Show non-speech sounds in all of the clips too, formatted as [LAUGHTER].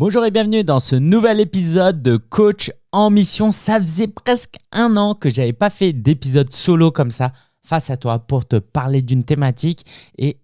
Bonjour et bienvenue dans ce nouvel épisode de Coach en mission. Ça faisait presque un an que j'avais pas fait d'épisode solo comme ça face à toi pour te parler d'une thématique et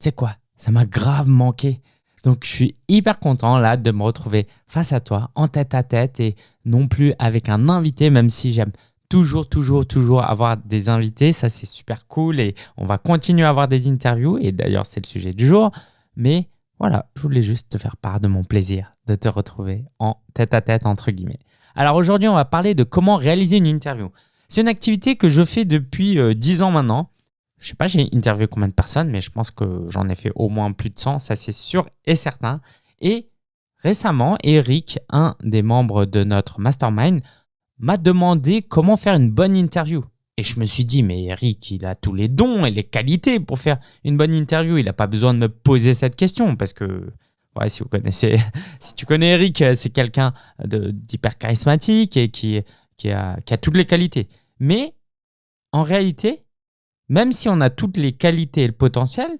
tu sais quoi, ça m'a grave manqué. Donc je suis hyper content là de me retrouver face à toi en tête à tête et non plus avec un invité même si j'aime toujours, toujours, toujours avoir des invités. Ça, c'est super cool et on va continuer à avoir des interviews. Et d'ailleurs, c'est le sujet du jour. Mais voilà, je voulais juste te faire part de mon plaisir de te retrouver en tête à tête, entre guillemets. Alors aujourd'hui, on va parler de comment réaliser une interview. C'est une activité que je fais depuis 10 euh, ans maintenant. Je sais pas, j'ai interviewé combien de personnes, mais je pense que j'en ai fait au moins plus de 100, ça c'est sûr et certain. Et récemment, Eric, un des membres de notre mastermind, m'a demandé comment faire une bonne interview. Et je me suis dit, mais Eric, il a tous les dons et les qualités pour faire une bonne interview. Il n'a pas besoin de me poser cette question parce que, ouais, si vous connaissez, [LAUGHS] si tu connais Eric, c'est quelqu'un d'hyper charismatique et qui, a, qui a toutes les qualités. Mais en réalité, même si on a toutes les qualités et le potentiel,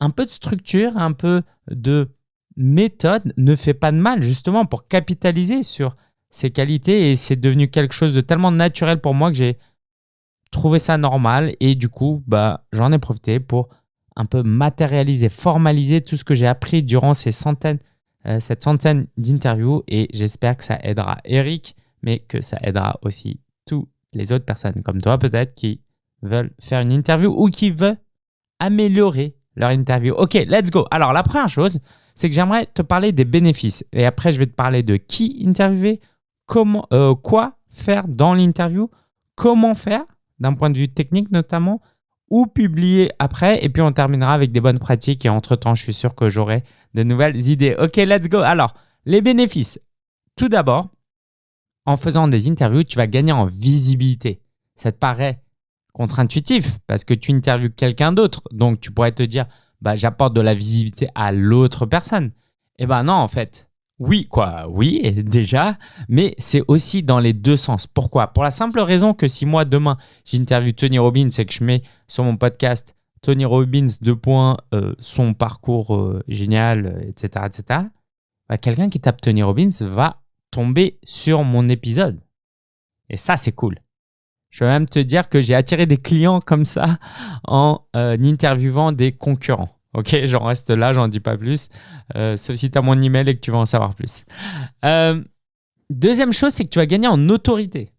un peu de structure, un peu de méthode ne fait pas de mal justement pour capitaliser sur ces qualités et c'est devenu quelque chose de tellement naturel pour moi que j'ai trouvé ça normal et du coup, bah, j'en ai profité pour un peu matérialiser, formaliser tout ce que j'ai appris durant ces centaines, euh, cette centaine d'interviews et j'espère que ça aidera Eric, mais que ça aidera aussi toutes les autres personnes comme toi peut-être qui veulent faire une interview ou qui veulent améliorer leur interview. Ok, let's go. Alors la première chose, c'est que j'aimerais te parler des bénéfices et après je vais te parler de qui interviewer, comment, euh, quoi faire dans l'interview, comment faire d'un point de vue technique notamment, ou publier après. Et puis on terminera avec des bonnes pratiques et entre-temps, je suis sûr que j'aurai de nouvelles idées. Ok, let's go. Alors, les bénéfices. Tout d'abord, en faisant des interviews, tu vas gagner en visibilité. Ça te paraît contre-intuitif parce que tu interviews quelqu'un d'autre. Donc, tu pourrais te dire, bah, j'apporte de la visibilité à l'autre personne. Eh ben non, en fait, oui, quoi, oui, déjà, mais c'est aussi dans les deux sens. Pourquoi? Pour la simple raison que si moi, demain, j'interviewe Tony Robbins et que je mets sur mon podcast Tony Robbins, deux points, euh, son parcours euh, génial, etc., etc., bah, quelqu'un qui tape Tony Robbins va tomber sur mon épisode. Et ça, c'est cool. Je vais même te dire que j'ai attiré des clients comme ça en euh, interviewant des concurrents. Ok, j'en reste là, j'en dis pas plus. Euh, sauf si tu as mon email et que tu vas en savoir plus. Euh, deuxième chose, c'est que tu vas gagner en autorité.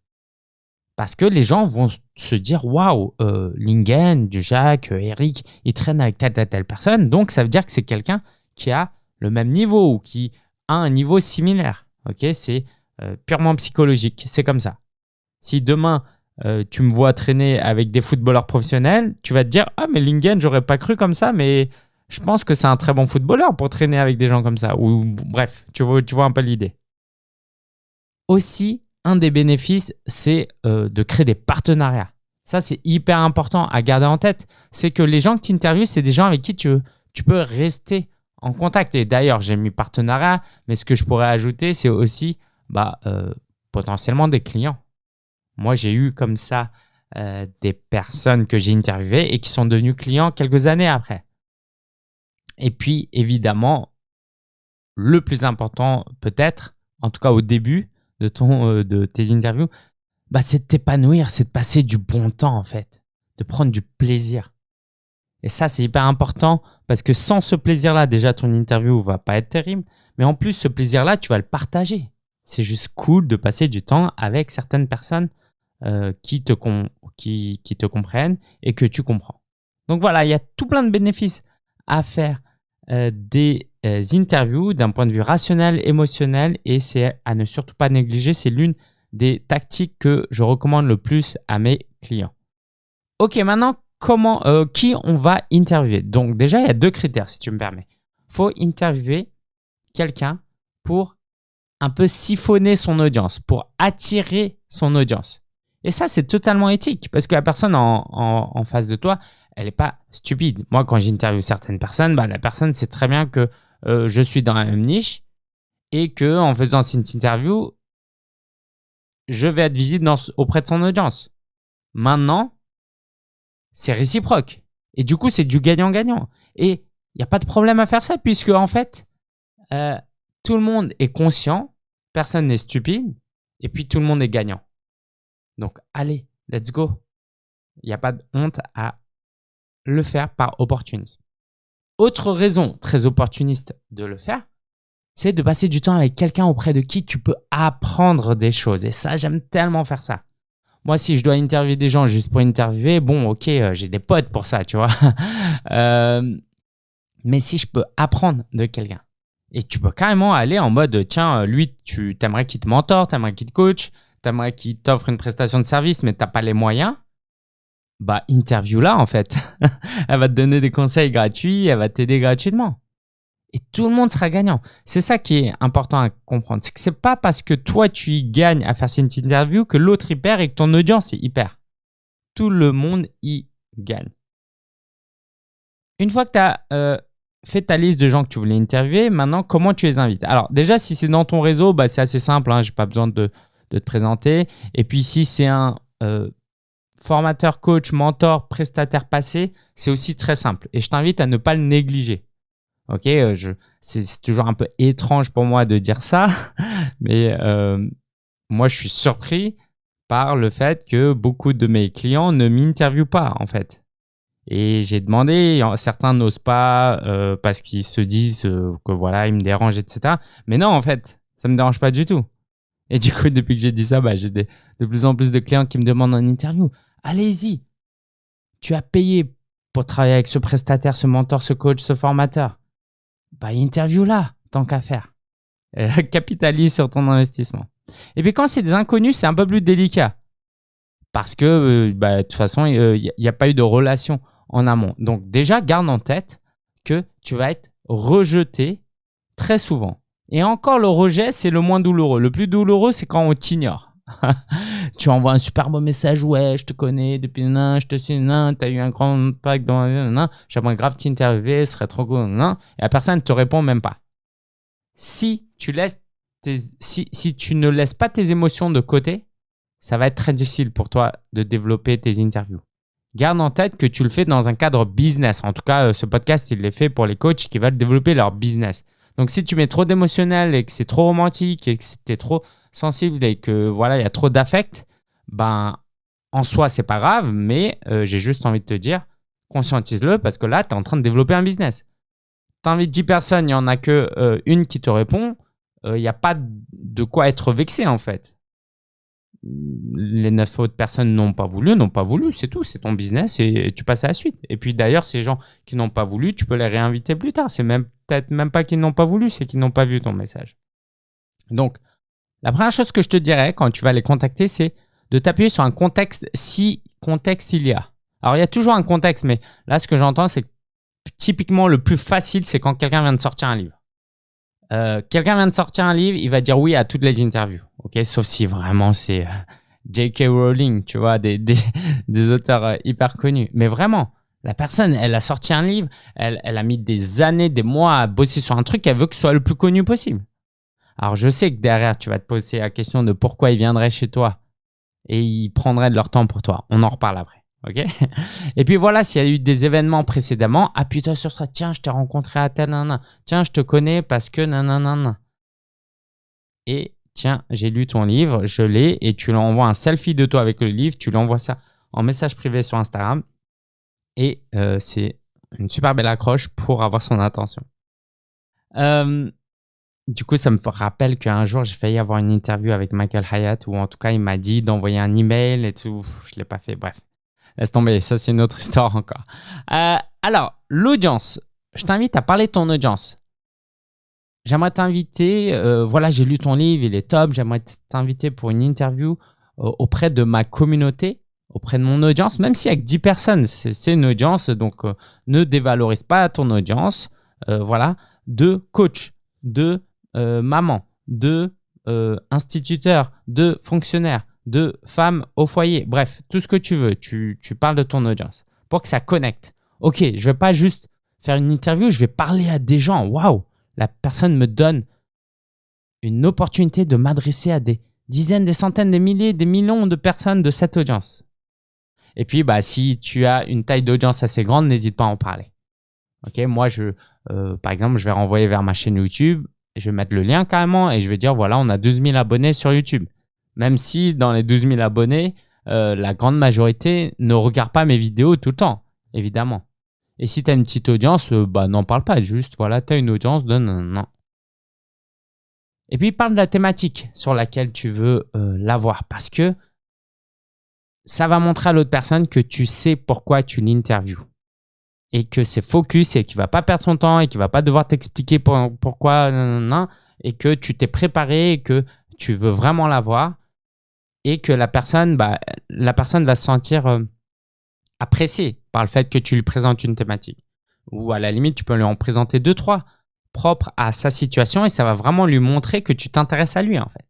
Parce que les gens vont se dire Waouh, euh, Lingen, Jacques, euh, Eric, ils traînent avec telle, telle, telle personne. Donc, ça veut dire que c'est quelqu'un qui a le même niveau ou qui a un niveau similaire. Ok, c'est purement psychologique. C'est comme ça. Si demain, tu me vois traîner avec des footballeurs professionnels, tu vas te dire Ah, mais Lingen, j'aurais pas cru comme ça, mais je pense que c'est un très bon footballeur pour traîner avec des gens comme ça. Ou bref, tu vois, un peu l'idée. Aussi, un des bénéfices, c'est euh, de créer des partenariats. Ça, c'est hyper important à garder en tête. C'est que les gens que tu interviews, c'est des gens avec qui tu, peux rester en contact. Et d'ailleurs, j'ai mis partenariat, mais ce que je pourrais ajouter, c'est aussi bah, euh, potentiellement des clients. Moi, j'ai eu comme ça euh, des personnes que j'ai interviewées et qui sont devenus clients quelques années après. Et puis, évidemment, le plus important peut-être, en tout cas au début de, ton, euh, de tes interviews, bah, c'est de t'épanouir, c'est de passer du bon temps en fait, de prendre du plaisir. Et ça, c'est hyper important parce que sans ce plaisir-là, déjà, ton interview va pas être terrible. Mais en plus, ce plaisir-là, tu vas le partager. C'est juste cool de passer du temps avec certaines personnes euh, qui, te qui, qui te comprennent et que tu comprends. Donc voilà, il y a tout plein de bénéfices à faire euh, des euh, interviews d'un point de vue rationnel, émotionnel et c'est à ne surtout pas négliger. C'est l'une des tactiques que je recommande le plus à mes clients. Ok, maintenant, comment, euh, qui on va interviewer? Donc déjà, il y a deux critères si tu me permets. Il faut interviewer quelqu'un pour un peu siphonner son audience, pour attirer son audience. Et ça, c'est totalement éthique parce que la personne en face de toi, elle n'est pas stupide. Moi, quand j'interviewe certaines personnes, bah, la personne sait très bien que euh, je suis dans la même niche et que en faisant cette interview, je vais être visible auprès de son audience. Maintenant, c'est réciproque. Et du coup, c'est du gagnant-gagnant. Et il n'y a pas de problème à faire ça puisque, en fait, euh, tout le monde est conscient, personne n'est stupide, et puis tout le monde est gagnant. Donc allez, let's go. Il n'y a pas de honte à le faire par opportunisme. Autre raison très opportuniste de le faire, c'est de passer du temps avec quelqu'un auprès de qui tu peux apprendre des choses. Et ça, j'aime tellement faire ça. Moi, si je dois interviewer des gens juste pour interviewer, bon, ok, euh, j'ai des potes pour ça, tu vois. [LAUGHS] Euh, mais si je peux apprendre de quelqu'un, et tu peux carrément aller en mode, tiens, lui, tu aimerais qu'il te mentore, tu aimerais qu'il te coach, tu aimerais qu'il t'offre une prestation de service, mais tu n'as pas les moyens, bah, interview là, en fait. [LAUGHS] elle va te donner des conseils gratuits, elle va t'aider gratuitement. Et tout le monde sera gagnant. C'est ça qui est important à comprendre. C'est que c'est pas parce que toi, tu y gagnes à faire cette interview que l'autre y perd et que ton audience y perd. Tout le monde y gagne. Une fois que tu as euh, fait ta liste de gens que tu voulais interviewer, maintenant, comment tu les invites? Alors, déjà, si c'est dans ton réseau, bah, c'est assez simple. Hein, Je n'ai pas besoin de, te présenter. Et puis, si c'est un euh, formateur, coach, mentor, prestataire passé, c'est aussi très simple. Et je t'invite à ne pas le négliger. Ok, euh, c'est toujours un peu étrange pour moi de dire ça, [LAUGHS] mais euh, moi je suis surpris par le fait que beaucoup de mes clients ne m'interviewent pas en fait. Et j'ai demandé, certains n'osent pas euh, parce qu'ils se disent que voilà, ils me dérangent, etc. Mais non, en fait, ça me dérange pas du tout. Et du coup, [LAUGHS] depuis que j'ai dit ça, bah, j'ai de plus en plus de clients qui me demandent en interview. Allez-y, tu as payé pour travailler avec ce prestataire, ce mentor, ce coach, ce formateur bah, interview là, tant qu'à faire. Euh, [LAUGHS] capitalise sur ton investissement. Et puis quand c'est des inconnus, c'est un peu plus délicat. Parce que euh, bah, de toute façon, il euh, n'y a, pas eu de relation en amont. Donc déjà, garde en tête que tu vas être rejeté très souvent. Et encore, le rejet, c'est le moins douloureux. Le plus douloureux, c'est quand on t'ignore. [LAUGHS] tu envoies un super beau message, ouais, je te connais depuis nan, je te suis nan, t'as eu un grand impact dans nan, j'aimerais grave t'interviewer, ce serait trop cool, nan, et la personne ne te répond même pas. Si tu laisses si, si tu ne laisses pas tes émotions de côté, ça va être très difficile pour toi de développer tes interviews. Garde en tête que tu le fais dans un cadre business. En tout cas, euh, ce podcast, il est fait pour les coachs qui veulent développer leur business. Donc, si tu mets trop d'émotionnel et que c'est trop romantique et que c'était trop sensible et que voilà, il y a trop d'affect, ben en soi, c'est pas grave, mais euh, j'ai juste envie de te dire, conscientise-le parce que là, tu es en train de développer un business. Tu invites 10 personnes, il n'y en a que euh, une qui te répond, euh, il n'y a pas de quoi être vexé en fait. Les 9 autres personnes n'ont pas voulu, n'ont pas voulu, c'est tout, c'est ton business et, tu passes à la suite. Et puis d'ailleurs, ces gens qui n'ont pas voulu, tu peux les réinviter plus tard. C'est même peut-être même pas qu'ils n'ont pas voulu, c'est qu'ils n'ont pas vu ton message. Donc, la première chose que je te dirais quand tu vas les contacter, c'est de t'appuyer sur un contexte si contexte il y a. Alors, il y a toujours un contexte, mais là, ce que j'entends, c'est que typiquement le plus facile, c'est quand quelqu'un vient de sortir un livre. Euh, quelqu'un vient de sortir un livre, il va dire oui à toutes les interviews. Sauf si vraiment c'est euh, J.K. Rowling, tu vois, des, [LAUGHS] des, auteurs euh, hyper connus. Mais vraiment, la personne, elle a sorti un livre, elle, elle a mis des années, des mois à bosser sur un truc, elle veut que ce soit le plus connu possible. Alors, je sais que derrière, tu vas te poser la question de pourquoi ils viendraient chez toi et ils prendraient de leur temps pour toi. On en reparle après. OK? [LAUGHS] Et puis voilà, s'il y a eu des événements précédemment, appuie-toi sur ça. Tiens, je t'ai rencontré à tel. Tiens, je te connais parce que nan. Et tiens, j'ai lu ton livre, je l'ai et tu lui envoies un selfie de toi avec le livre, tu lui envoies ça en message privé sur Instagram et euh, c'est une super belle accroche pour avoir son attention. Euh, du coup, ça me rappelle qu'un jour, j'ai failli avoir une interview avec Michael Hyatt, ou en tout cas, il m'a dit d'envoyer un email et tout. Je ne l'ai pas fait. Bref, laisse tomber. Ça, c'est une autre [LAUGHS] histoire encore. Euh, alors, l'audience. Je t'invite à parler de ton audience. J'aimerais t'inviter. Euh, voilà, j'ai lu ton livre, il est top. J'aimerais t'inviter pour une interview euh, auprès de ma communauté, auprès de mon audience, même si avec 10 personnes, c'est une audience. Donc, ne dévalorise pas ton audience. voilà, de coach, de euh, maman, de euh, instituteur, de fonctionnaire, de femme au foyer, bref, tout ce que tu veux, tu, parles de ton audience pour que ça connecte. Ok, je ne vais pas juste faire une interview, je vais parler à des gens. Waouh, la personne me donne une opportunité de m'adresser à des dizaines, des centaines, des milliers, des millions de personnes de cette audience. Et puis, bah, si tu as une taille d'audience assez grande, n'hésite pas à en parler. Ok, moi, je, euh, par exemple, je vais renvoyer vers ma chaîne YouTube Je vais mettre le lien carrément et je vais dire voilà, on a 12 000 abonnés sur YouTube. Même si dans les 12 000 abonnés, euh, la grande majorité ne regarde pas mes vidéos tout le temps, évidemment. Et si tu as une petite audience, euh, bah n'en parle pas, juste voilà, tu as une audience, donne non. Et puis parle de la thématique sur laquelle tu veux euh, l'avoir parce que ça va montrer à l'autre personne que tu sais pourquoi tu l'interviews et que c'est focus et qu'il va pas perdre son temps et qu'il va pas devoir t'expliquer pourquoi et que tu t'es préparé et que tu veux vraiment l'avoir et que la personne, bah, la personne va se sentir euh, appréciée par le fait que tu lui présentes une thématique. Ou à la limite, tu peux lui en présenter deux, trois propres à sa situation et ça va vraiment lui montrer que tu t'intéresses à lui en fait.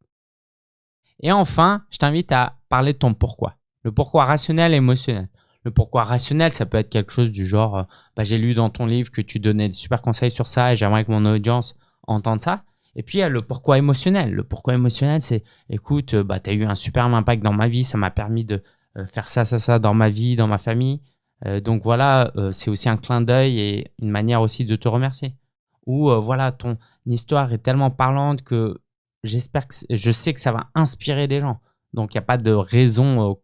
Et enfin, je t'invite à parler de ton pourquoi. Le pourquoi rationnel et émotionnel. Le pourquoi rationnel, ça peut être quelque chose du genre euh, bah, j'ai lu dans ton livre que tu donnais des super conseils sur ça et j'aimerais que mon audience entende ça. Et puis, il y a le pourquoi émotionnel. Le pourquoi émotionnel, c'est écoute, euh, bah, tu as eu un super impact dans ma vie, ça m'a permis de euh, faire ça, ça, ça dans ma vie, dans ma famille. donc voilà, c'est aussi un clin d'œil et une manière aussi de te remercier. Ou voilà, ton histoire est tellement parlante que j'espère que je sais que ça va inspirer des gens. Donc, il n'y a pas de raison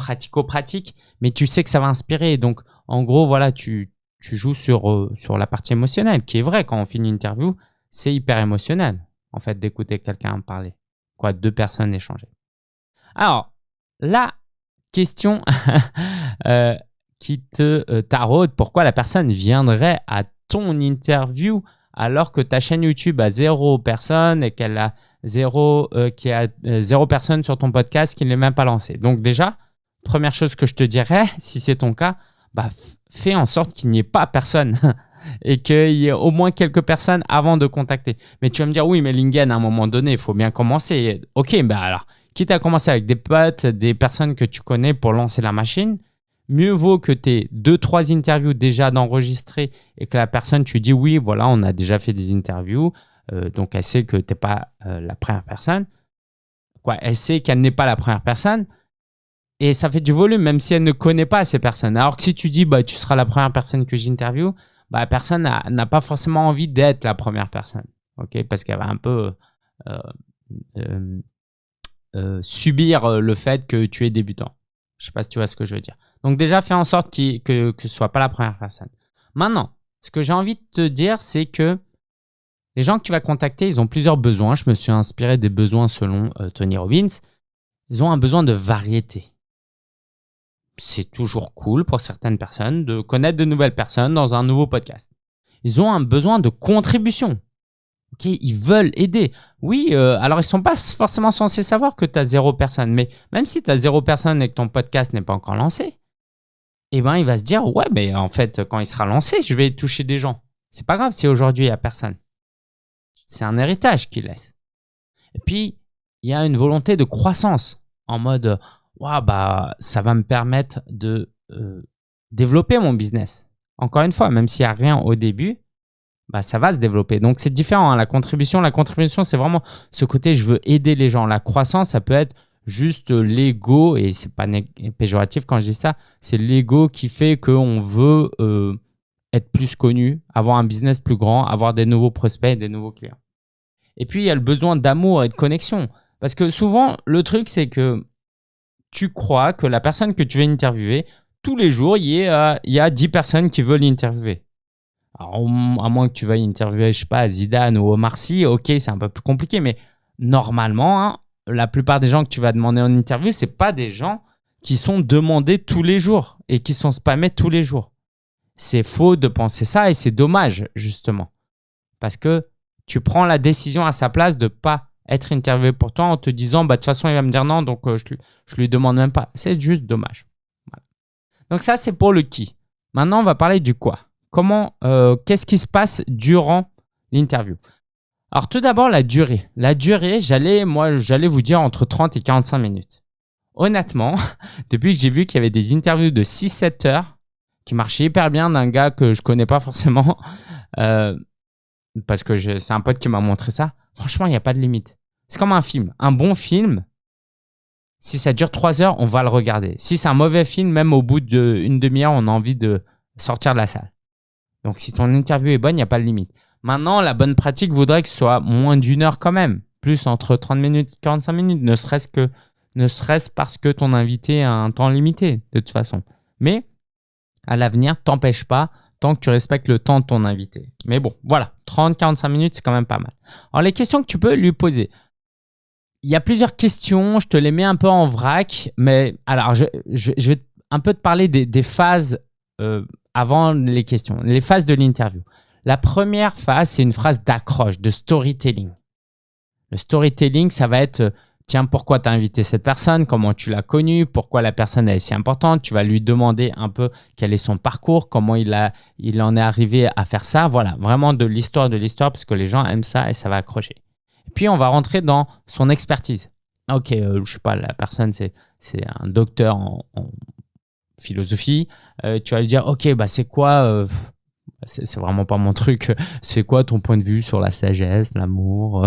pratico-pratique, mais tu sais que ça va inspirer. Donc, en gros, voilà, tu, tu joues sur, euh, sur la partie émotionnelle, qui est vrai, quand on finit une interview, c'est hyper émotionnel, en fait, d'écouter quelqu'un parler. Quoi, deux personnes échanger. Alors, la question [LAUGHS] euh, qui te euh, taraude, pourquoi la personne viendrait à ton interview alors que ta chaîne YouTube a zéro personne et qu'elle a zéro, qui a zéro personne sur ton podcast qui ne l'est même pas lancé. Donc déjà, première chose que je te dirais, si c'est ton cas, bah, fais en sorte qu'il n'y ait pas personne [LAUGHS] et qu'il y ait au moins quelques personnes avant de contacter. Mais tu vas me dire, oui, mais Lingen, à un moment donné, il faut bien commencer. Ok, bah alors, quitte à commencer avec des potes, des personnes que tu connais pour lancer la machine, mieux vaut que tu aies deux, trois interviews déjà d'enregistrer et que la personne, tu dis, oui, voilà, on a déjà fait des interviews, euh, donc elle sait que tu n'es pas euh, la première personne. Quoi, elle sait qu'elle n'est pas la première personne. Et ça fait du volume, même si elle ne connaît pas ces personnes. Alors que si tu dis, bah, tu seras la première personne que j'interviewe, bah, personne n'a pas forcément envie d'être la première personne. ok? Parce qu'elle va un peu euh, euh, euh, subir le fait que tu es débutant. Je sais pas si tu vois ce que je veux dire. Donc déjà, fais en sorte que, que ce ne soit pas la première personne. Maintenant, ce que j'ai envie de te dire, c'est que les gens que tu vas contacter, ils ont plusieurs besoins. Je me suis inspiré des besoins selon Tony Robbins. Ils ont un besoin de variété c'est toujours cool pour certaines personnes de connaître de nouvelles personnes dans un nouveau podcast. Ils ont un besoin de contribution. Ok, ils veulent aider. Oui, euh, alors ils sont pas forcément censés savoir que tu as zéro personne, mais même si tu as zéro personne et que ton podcast n'est pas encore lancé, eh ben il va se dire ouais, mais en fait quand il sera lancé, je vais toucher des gens. C'est pas grave si aujourd'hui il y a personne. C'est un héritage qu'il laisse. Et puis il y a une volonté de croissance en mode bah, ça va me permettre de euh, développer mon business. Encore une fois, même s'il n'y a rien au début, bah, ça va se développer. Donc, c'est différent. Hein. La contribution, la contribution, c'est vraiment ce côté, je veux aider les gens. La croissance, ça peut être juste l'ego, et c'est pas péjoratif quand je dis ça, c'est l'ego qui fait qu'on veut euh, être plus connu, avoir un business plus grand, avoir des nouveaux prospects, des nouveaux clients. Et puis, il y a le besoin d'amour et de connexion. Parce que souvent, le truc, c'est que tu crois que la personne que tu veux interviewer, tous les jours, il y, a, il y a 10 personnes qui veulent interviewer. Alors, à moins que tu veuilles interviewer, je sais pas, Zidane ou Omar Sy, ok, c'est un peu plus compliqué, mais normalement, hein, la plupart des gens que tu vas demander en interview, c'est pas des gens qui sont demandés tous les jours et qui sont spammés tous les jours. C'est faux de penser ça et c'est dommage, justement. Parce que tu prends la décision à sa place de pas être interviewé pour toi en te disant bah de toute façon il va me dire non donc euh, je, lui, lui demande même pas. C'est juste dommage. Donc ça c'est pour le qui. Maintenant on va parler du quoi. Comment, euh, qu'est-ce qui se passe durant l'interview? Alors tout d'abord la durée. La durée, j'allais moi j'allais vous dire entre 30 et 45 minutes. Honnêtement, [LAUGHS] depuis que j'ai vu qu'il y avait des interviews de 6-7 heures qui marchaient hyper bien d'un gars que je connais pas forcément, [LAUGHS] euh, parce que c'est un pote qui m'a montré ça. Franchement, il n'y a pas de limite. C'est comme un film. Un bon film, si ça dure trois heures, on va le regarder. Si c'est un mauvais film, même au bout d'une demi-heure, on a envie de sortir de la salle. Donc, si ton interview est bonne, il n'y a pas de limite. Maintenant, la bonne pratique voudrait que ce soit moins d'une heure quand même, plus entre 30 minutes et 45 minutes, ne serait-ce que parce que ton invité a un temps limité de toute façon. Mais à l'avenir, t'empêche pas tant que tu respectes le temps de ton invité. Mais bon, voilà, 30-45 minutes, c'est quand même pas mal. Alors les questions que tu peux lui poser. Il y a plusieurs questions, je te les mets un peu en vrac, mais alors je, vais un peu te parler des, phases euh, avant les questions, les phases de l'interview. La première phase, c'est une phrase d'accroche, de storytelling. Le storytelling, ça va être euh, tiens, pourquoi tu as invité cette personne, comment tu l'as connue, pourquoi la personne est si importante? Tu vas lui demander un peu quel est son parcours, comment il, a, il en est arrivé à faire ça. Voilà, vraiment de l'histoire de l'histoire parce que les gens aiment ça et ça va accrocher. Puis, on va rentrer dans son expertise. Ok, euh, je sais pas, la personne, c'est un docteur en, philosophie. Euh, tu vas lui dire, ok, bah, c'est quoi euh, c'est vraiment pas mon truc. [LAUGHS] C'est quoi ton point de vue sur la sagesse, l'amour,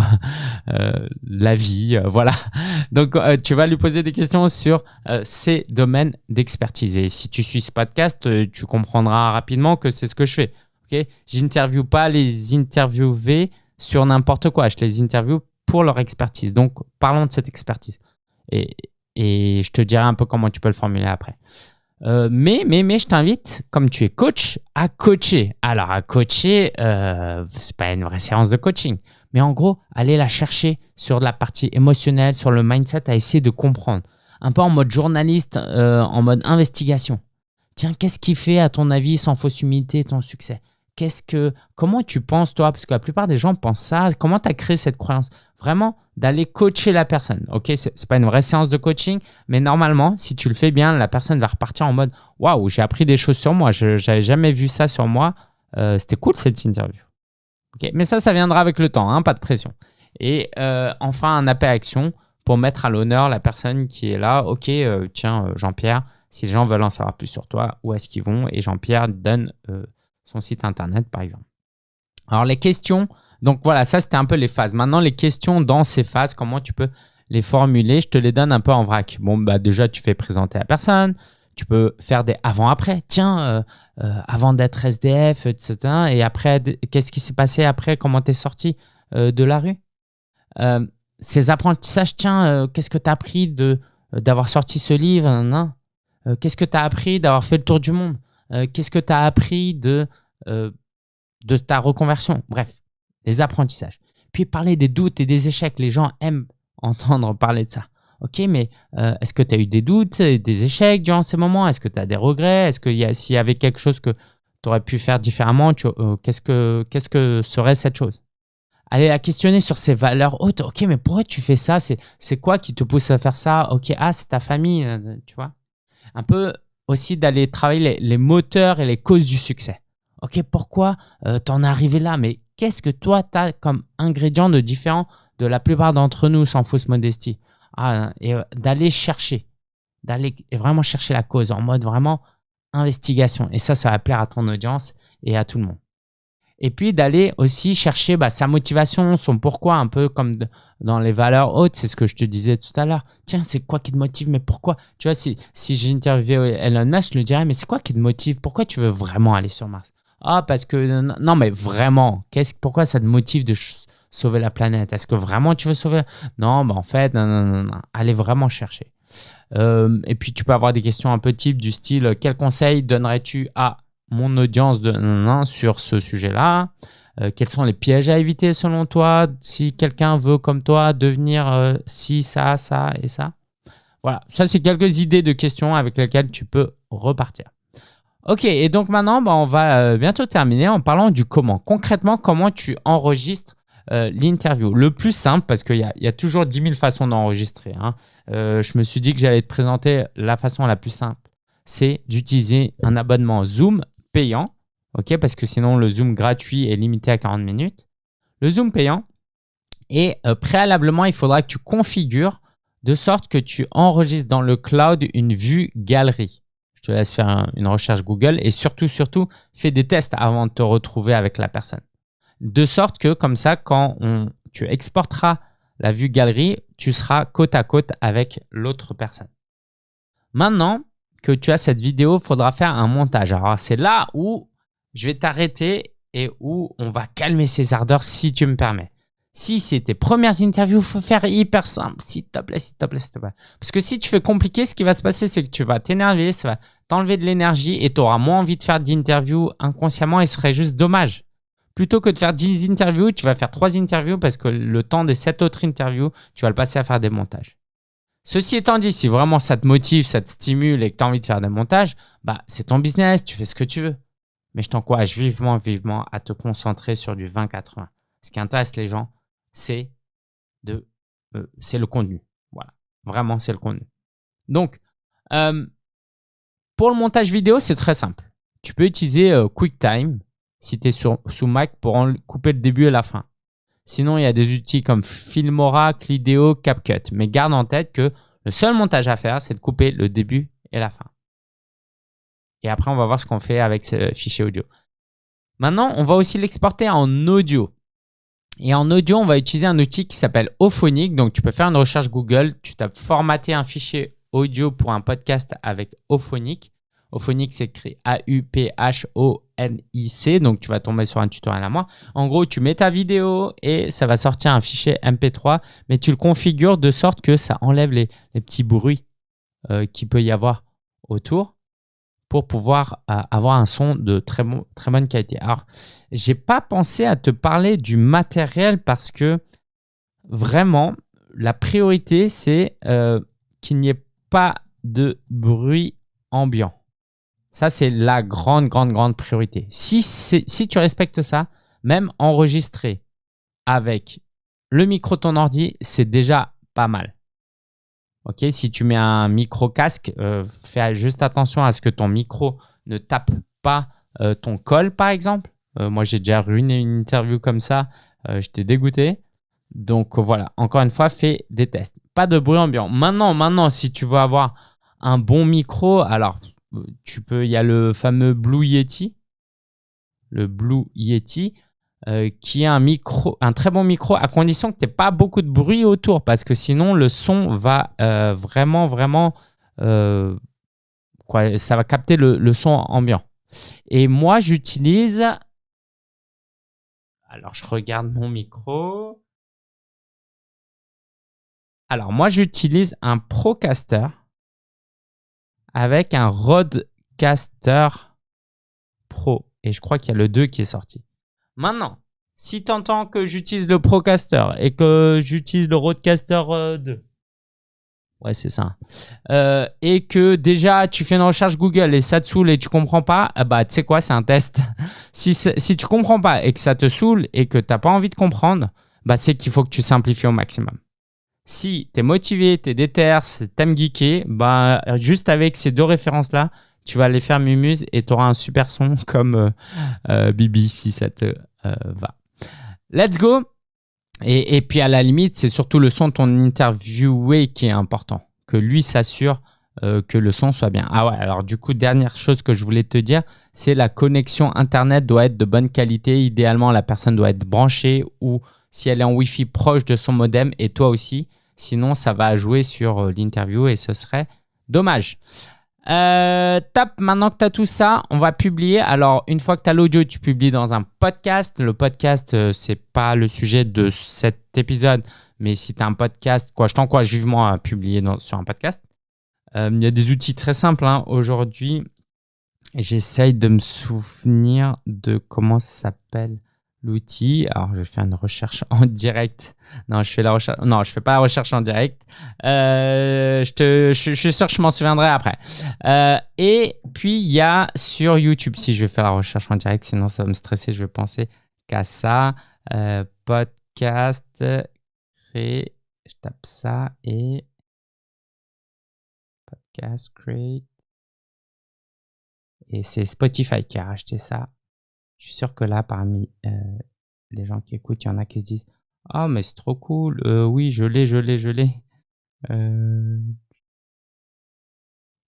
euh, la vie Voilà. [LAUGHS] Donc, tu vas lui poser des questions sur ces domaines d'expertise. Et si tu suis ce podcast, tu comprendras rapidement que c'est ce que je fais. Ok? J'interviewe pas les interviewés sur n'importe quoi. Je les interviewe pour leur expertise. Donc, parlons de cette expertise. Et, et je te dirai un peu comment tu peux le formuler après. Euh, mais, mais, mais je t'invite, comme tu es coach, à coacher. Alors, à coacher, euh, c'est pas une vraie séance de coaching. Mais en gros, aller la chercher sur la partie émotionnelle, sur le mindset, à essayer de comprendre. Un peu en mode journaliste, euh, en mode investigation. Tiens, qu'est-ce qui fait, à ton avis, sans fausse humilité, ton succès? Qu'est-ce que, comment tu penses, toi? Parce que la plupart des gens pensent ça. Comment tu as créé cette croyance? Vraiment, d'aller coacher la personne. Ok, c'est pas une vraie séance de coaching, mais normalement, si tu le fais bien, la personne va repartir en mode waouh, j'ai appris des choses sur moi. Je n'avais jamais vu ça sur moi. Euh, c'était cool cette interview. Ok, mais ça, ça viendra avec le temps, hein, pas de pression. Et euh, enfin, un appel à action pour mettre à l'honneur la personne qui est là. Ok, euh, tiens, Jean-Pierre, si les gens veulent en savoir plus sur toi, où est-ce qu'ils vont? Et Jean-Pierre donne son site internet, par exemple. Alors, les questions donc voilà, ça c'était un peu les phases. Maintenant, les questions dans ces phases, comment tu peux les formuler? Je te les donne un peu en vrac. Bon, bah déjà, tu fais présenter la personne. Tu peux faire des avant-après. Tiens, euh, euh, avant d'être SDF, etc. Et après, qu'est-ce qui s'est passé après? Comment tu es sorti euh, de la rue? Ces apprentissages, tiens, qu'est-ce que tu as appris d'avoir sorti ce livre Qu'est-ce que tu as appris d'avoir fait le tour du monde? Qu'est-ce que tu as appris de, de ta reconversion Bref, les apprentissages. Puis parler des doutes et des échecs. Les gens aiment entendre parler de ça. Ok, mais euh, est-ce que tu as eu des doutes et des échecs durant ces moments? Est-ce que tu as des regrets? Est-ce qu'il y s'il y avait quelque chose que tu aurais pu faire différemment, euh, qu'est-ce, que, serait cette chose? Allez la questionner sur ses valeurs hautes. Ok, mais pourquoi tu fais ça? C'est, quoi qui te pousse à faire ça? Ok, ah, c'est ta famille, euh, tu vois. Un peu aussi d'aller travailler les, moteurs et les causes du succès. Ok, pourquoi tu en es arrivé là? Mais qu'est-ce que toi, tu as comme ingrédient de différent de la plupart d'entre nous sans fausse modestie? Ah, Et euh, d'aller chercher, d'aller vraiment chercher la cause en mode vraiment investigation. Et ça, ça va plaire à ton audience et à tout le monde. Et puis d'aller aussi chercher bah, sa motivation, son pourquoi, un peu comme dans les valeurs hautes, c'est ce que je te disais tout à l'heure. Tiens, c'est quoi qui te motive, mais pourquoi? Tu vois, si, si j'ai interviewé Elon Musk, je lui dirais, mais c'est quoi qui te motive? Pourquoi tu veux vraiment aller sur Mars? Ah, parce que. Non, mais vraiment, qu'est-ce, pourquoi ça te motive de sauver la planète? Est-ce que vraiment tu veux sauver Non, bah en fait, non, non. Allez vraiment chercher. Euh, et puis, tu peux avoir des questions un peu type du style Quel conseil donnerais-tu à mon audience de non, sur ce sujet-là? Euh, Quels sont les pièges à éviter selon toi? Si quelqu'un veut, comme toi, devenir euh, si, ça, ça et ça Voilà, ça, c'est quelques idées de questions avec lesquelles tu peux repartir. Ok, et donc maintenant, bah, on va euh, bientôt terminer en parlant du comment. Concrètement, comment tu enregistres euh, l'interview? Le plus simple, parce qu'il y, a toujours 10 000 façons d'enregistrer. Hein. Euh, je me suis dit que j'allais te présenter la façon la plus simple. C'est d'utiliser un abonnement Zoom payant. ok? Parce que sinon, le Zoom gratuit est limité à 40 minutes. Le Zoom payant. Et préalablement, il faudra que tu configures de sorte que tu enregistres dans le cloud une vue galerie. Je te laisse faire une recherche Google et surtout, surtout, fais des tests avant de te retrouver avec la personne. De sorte que comme ça, quand tu exporteras la vue galerie, tu seras côte à côte avec l'autre personne. Maintenant que tu as cette vidéo, il faudra faire un montage. Alors c'est là où je vais t'arrêter et où on va calmer ses ardeurs si tu me permets. Si c'est tes premières interviews, faut faire hyper simple, s'il te plaît, s'il te plaît, s'il te plaît. Parce que si tu fais compliqué, ce qui va se passer, c'est que tu vas t'énerver, ça va t'enlever de l'énergie et tu auras moins envie de faire d'interviews inconsciemment et ce serait juste dommage. Plutôt que de faire 10 interviews, tu vas faire 3 interviews parce que le temps des 7 autres interviews, tu vas le passer à faire des montages. Ceci étant dit, si vraiment ça te motive, ça te stimule et que tu as envie de faire des montages, bah c'est ton business, tu fais ce que tu veux. Mais je t'encourage vivement, vivement à te concentrer sur du 20-80. Ce qui intéresse les gens, c'est de, euh, le contenu. Voilà, vraiment c'est le contenu. Donc, euh, pour le montage vidéo, c'est très simple. Tu peux utiliser euh, QuickTime si tu es sur, sous Mac pour couper le début et la fin. Sinon, il y a des outils comme Filmora, Clideo, CapCut. Mais garde en tête que le seul montage à faire, c'est de couper le début et la fin. Et après, on va voir ce qu'on fait avec ce fichier audio. Maintenant, on va aussi l'exporter en audio. Et en audio, on va utiliser un outil qui s'appelle Ophonic. Donc, tu peux faire une recherche Google. Tu tapes formater un fichier audio pour un podcast avec Ophonic. Ophonic s'écrit A-U-P-H-O-N-I-C. Donc, tu vas tomber sur un tutoriel à moi. En gros, tu mets ta vidéo et ça va sortir un fichier MP3, mais tu le configures de sorte que ça enlève les, petits bruits euh, qu'il peut y avoir autour pour pouvoir euh, avoir un son de très, bon, bonne qualité. Alors, j'ai pas pensé à te parler du matériel parce que vraiment, la priorité, c'est euh, qu'il n'y ait pas de bruit ambiant. Ça, c'est la grande, grande, grande priorité. Si, si tu respectes ça, même enregistrer avec le micro de ton ordi, c'est déjà pas mal. Ok, si tu mets un micro casque, euh, fais juste attention à ce que ton micro ne tape pas euh, ton col, par exemple. Euh, moi, j'ai déjà ruiné une interview comme ça. J'étais dégoûté. Donc voilà, encore une fois, fais des tests. Pas de bruit ambiant. Maintenant, maintenant, si tu veux avoir un bon micro, alors tu peux, il y a le fameux Blue Yeti, le Blue Yeti, euh, qui est un micro, un très bon micro à condition que tu n'aies pas beaucoup de bruit autour parce que sinon le son va euh, vraiment, vraiment, euh, quoi, ça va capter le, le son ambiant. Et moi, j'utilise, alors je regarde mon micro. Alors moi, j'utilise un Procaster avec un Rodecaster Pro. Et je crois qu'il y a le 2 qui est sorti. Maintenant, si tu entends que j'utilise le Procaster et que j'utilise le Rodecaster 2, euh, ouais, c'est ça, euh, et que déjà tu fais une recherche Google et ça te saoule et tu comprends pas, eh bah tu sais quoi, c'est un test. [LAUGHS] si, si tu comprends pas et que ça te saoule et que tu n'as pas envie de comprendre, bah c'est qu'il faut que tu simplifies au maximum. Si tu es motivé, tu es déter, t'aimes geeker, bah, juste avec ces deux références-là, tu vas aller faire Mumuse et tu auras un super son [LAUGHS] comme euh, euh, Bibi si ça te euh, va. Let's go et, puis à la limite, c'est surtout le son de ton interviewé qui est important. Que lui s'assure que le son soit bien. Ah ouais, alors du coup, dernière chose que je voulais te dire, c'est la connexion Internet doit être de bonne qualité. Idéalement, la personne doit être branchée ou si elle est en Wi-Fi proche de son modem et toi aussi. Sinon, ça va jouer sur euh, l'interview et ce serait dommage. Euh, tape, maintenant que tu as tout ça, on va publier. Alors, une fois que tu as l'audio, tu publies dans un podcast. Le podcast, euh, c'est pas le sujet de cet épisode, mais si tu as un podcast, quoi, je t'encourage vivement à publier sur un podcast. Il y a des outils très simples. Hein. Aujourd'hui, j'essaye de me souvenir de comment ça s'appelle l'outil. Alors, je vais faire une recherche [LAUGHS] en direct. Non, je fais la recherche. Non, je fais pas la recherche en direct. Euh, je, te, je, suis sûr que je m'en souviendrai après. Euh, et puis, il y a sur YouTube, si je vais faire la recherche en direct, sinon ça va me stresser, je vais penser qu'à ça. Euh, podcast, créer. Je tape ça et podcast create. Et c'est Spotify qui a racheté ça. Je suis sûr que là, parmi euh, les gens qui écoutent, il y en a qui se disent Ah, mais c'est trop cool. Euh, oui, je l'ai, je l'ai, je l'ai. Euh,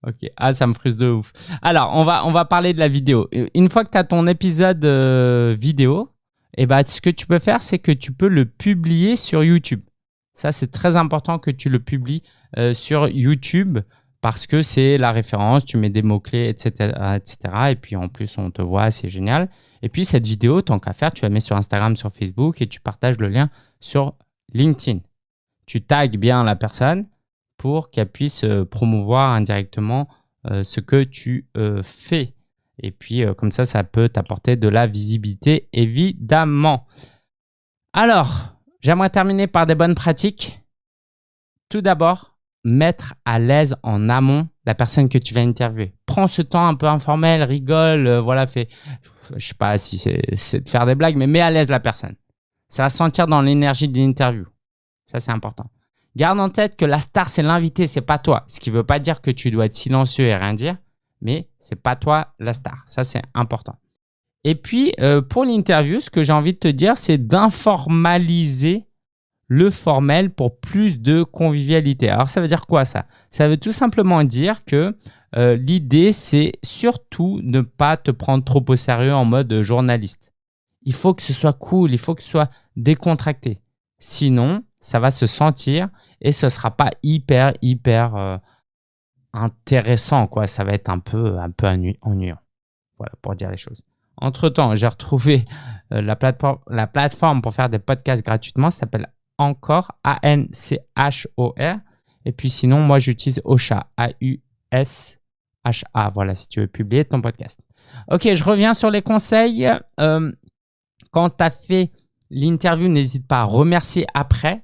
ok. Ah, ça me frustre de ouf. Alors, on va, parler de la vidéo. Une fois que tu as ton épisode vidéo, eh ben, ce que tu peux faire, c'est que tu peux le publier sur YouTube. Ça, c'est très important que tu le publies sur YouTube parce que c'est la référence, tu mets des mots-clés, etc., etc. Et puis en plus, on te voit, c'est génial. Et puis cette vidéo, tant qu'à faire, tu la mets sur Instagram, sur Facebook et tu partages le lien sur LinkedIn. Tu tags bien la personne pour qu'elle puisse euh, promouvoir indirectement euh, ce que tu euh, fais. Et puis comme ça, ça peut t'apporter de la visibilité, évidemment. Alors, j'aimerais terminer par des bonnes pratiques. Tout d'abord, mettre à l'aise en amont la personne que tu vas interviewer. Prends ce temps un peu informel, rigole, voilà, fais, je sais pas si c'est de faire des blagues, mais mets à l'aise la personne. Ça va sentir dans l'énergie de l'interview. Ça, c'est important. Garde en tête que la star, c'est l'invité, c'est pas toi. Ce qui veut pas dire que tu dois être silencieux et rien dire, mais c'est pas toi la star. Ça, c'est important. Et puis, euh, pour l'interview, ce que j'ai envie de te dire, c'est d'informaliser le formel pour plus de convivialité. Alors, ça veut dire quoi ça? Ça veut tout simplement dire que euh, l'idée, c'est surtout ne pas te prendre trop au sérieux en mode journaliste. Il faut que ce soit cool, il faut que ce soit décontracté. Sinon, ça va se sentir et ce sera pas hyper, hyper euh, intéressant. Quoi. Ça va être un peu, un peu ennuyant. Voilà, pour dire les choses. Entre-temps, j'ai retrouvé euh, la, plateforme, la plateforme pour faire des podcasts gratuitement. Ça s'appelle Encore, A-N-C-H-O-R. Et puis sinon, moi, j'utilise Ocha, A-U-S-H-A. Voilà, si tu veux publier ton podcast. Ok, je reviens sur les conseils. Euh, quand tu as fait l'interview, n'hésite pas à remercier après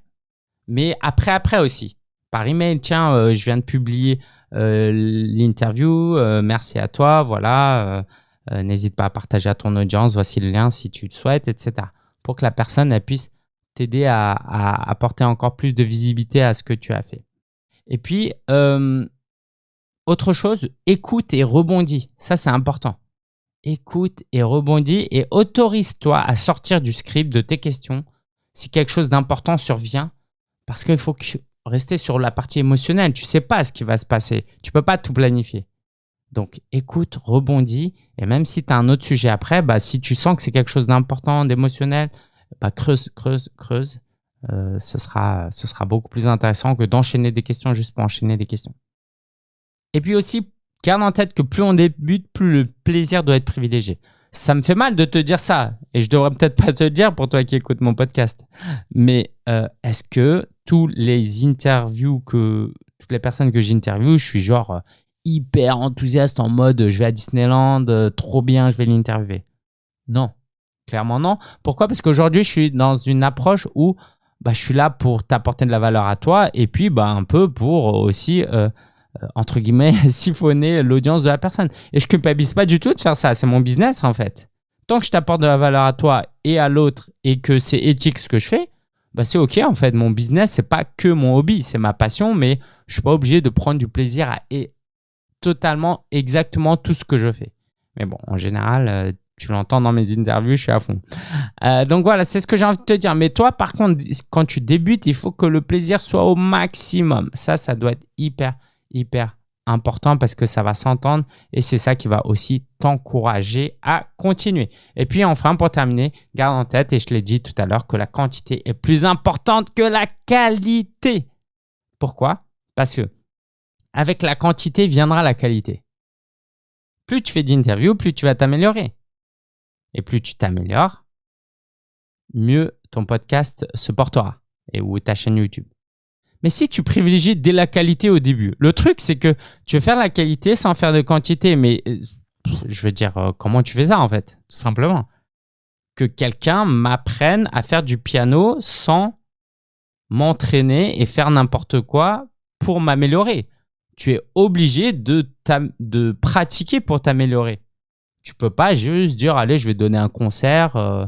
mais après, après aussi. Par email, tiens, euh, je viens de publier euh, l'interview, merci à toi, voilà, n'hésite pas à partager à ton audience, voici le lien si tu le souhaites, etc. Pour que la personne puisse t'aider à, apporter encore plus de visibilité à ce que tu as fait. Et puis, autre chose, écoute et rebondis. Ça, c'est important. Écoute et rebondis et autorise-toi à sortir du script de tes questions. Si quelque chose d'important survient, parce qu'il faut rester sur la partie émotionnelle. Tu ne sais pas ce qui va se passer. Tu ne peux pas tout planifier. Donc, écoute, rebondis. Et même si tu as un autre sujet après, bah, si tu sens que c'est quelque chose d'important, d'émotionnel, bah, creuse, creuse, creuse. Euh, ce, sera, ce sera beaucoup plus intéressant que d'enchaîner des questions juste pour enchaîner des questions. Et puis aussi, garde en tête que plus on débute, plus le plaisir doit être privilégié ça me fait mal de te dire ça. Et je devrais peut-être pas te le dire pour toi qui écoutes mon podcast. Mais euh, est-ce que tous les interviews que, toutes les personnes que j'interviewe, je suis genre euh, hyper enthousiaste en mode je vais à Disneyland, trop bien, je vais l'interviewer? Non, clairement non. Pourquoi? Parce qu'aujourd'hui, je suis dans une approche où bah, je suis là pour t'apporter de la valeur à toi et puis bah, un peu pour aussi euh, entre guillemets, [LAUGHS] siphonner l'audience de la personne. Et je culpabilise pas du tout de faire ça. C'est mon business, en fait. Tant que je t'apporte de la valeur à toi et à l'autre et que c'est éthique ce que je fais, bah c'est OK, en fait. Mon business, c'est pas que mon hobby, c'est ma passion, mais je suis pas obligé de prendre du plaisir à et totalement, exactement tout ce que je fais. Mais bon, en général, euh, tu l'entends dans mes interviews, je suis à fond. Euh, donc voilà, c'est ce que j'ai envie de te dire. Mais toi, par contre, quand tu débutes, il faut que le plaisir soit au maximum. Ça, ça doit être hyper, hyper important parce que ça va s'entendre et c'est ça qui va aussi t'encourager à continuer. Et puis enfin, pour terminer, garde en tête, et je l'ai dit tout à l'heure, que la quantité est plus importante que la qualité. Pourquoi? Parce que avec la quantité viendra la qualité. Plus tu fais d'interviews, plus tu vas t'améliorer. Et plus tu t'améliores, mieux ton podcast se portera et ou ta chaîne YouTube. Mais si tu privilégies dès la qualité au début, le truc, c'est que tu veux faire la qualité sans faire de quantité. Mais euh, je veux dire, euh, comment tu fais ça en fait Tout simplement? Que quelqu'un m'apprenne à faire du piano sans m'entraîner et faire n'importe quoi pour m'améliorer. Tu es obligé de, de pratiquer pour t'améliorer. Tu peux pas juste dire, allez, je vais donner un concert. Euh,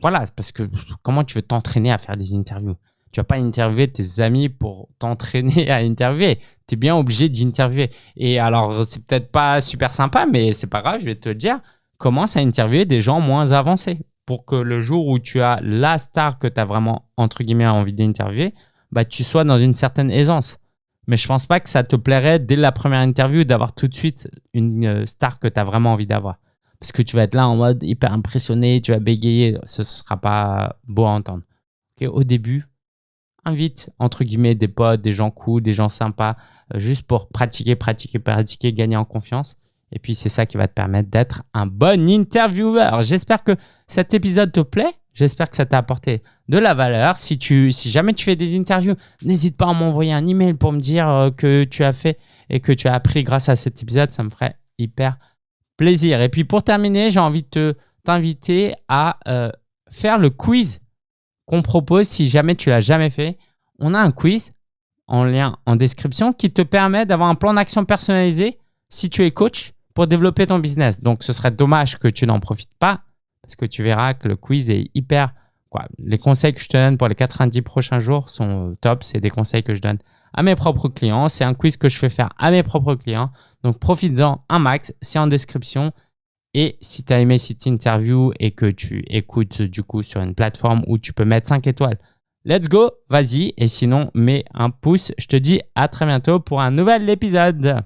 voilà, parce que comment tu veux t'entraîner à faire des interviews? Tu vas pas interviewer tes amis pour t'entraîner [LAUGHS] à interviewer. Tu es bien obligé d'interviewer. Et alors, c'est peut-être pas super sympa, mais c'est pas grave, je vais te dire, commence à interviewer des gens moins avancés pour que le jour où tu as la star que tu as vraiment, entre guillemets, envie d'interviewer, bah, tu sois dans une certaine aisance. Mais je pense pas que ça te plairait dès la première interview d'avoir tout de suite une euh, star que tu as vraiment envie d'avoir. Parce que tu vas être là en mode hyper impressionné, tu vas bégayer, ce sera pas beau à entendre. au début, invite entre guillemets des potes, des gens cool, des gens sympas, euh, juste pour pratiquer, pratiquer, pratiquer, gagner en confiance. Et puis c'est ça qui va te permettre d'être un bon intervieweur. J'espère que cet épisode te plaît. J'espère que ça t'a apporté de la valeur. Si, jamais tu fais des interviews, n'hésite pas à m'envoyer un email pour me dire euh, que tu as fait et que tu as appris grâce à cet épisode. Ça me ferait hyper plaisir. Et puis pour terminer, j'ai envie de t'inviter à euh, faire le quiz qu'on propose si jamais tu l'as jamais fait. On a un quiz en lien en description qui te permet d'avoir un plan d'action personnalisé si tu es coach pour développer ton business. Donc, ce serait dommage que tu n'en profites pas parce que tu verras que le quiz est hyper... Quoi. Les conseils que je te donne pour les 90 prochains jours sont top. C'est des conseils que je donne à mes propres clients. C'est un quiz que je fais faire à mes propres clients. Donc, profites-en un max. C'est en description. Et si tu as aimé cette interview et que tu écoutes du coup sur une plateforme où tu peux mettre 5 étoiles, let's go, vas-y. Et sinon, mets un pouce. Je te dis à très bientôt pour un nouvel épisode.